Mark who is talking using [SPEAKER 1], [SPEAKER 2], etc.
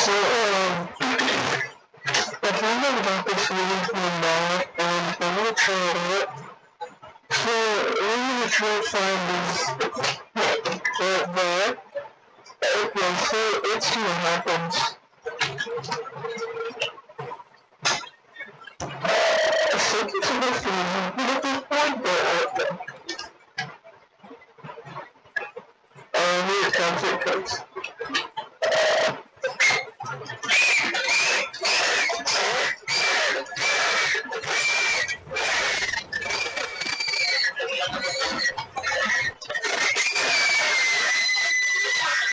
[SPEAKER 1] So, um, I found out about this movie from Matt, and I'm gonna try it out. So, I'm gonna try to find is that, that, okay, so let's see what happens. I think it's supposed to be moving at this point, uh, uh, here it comes, here it comes. Thank you.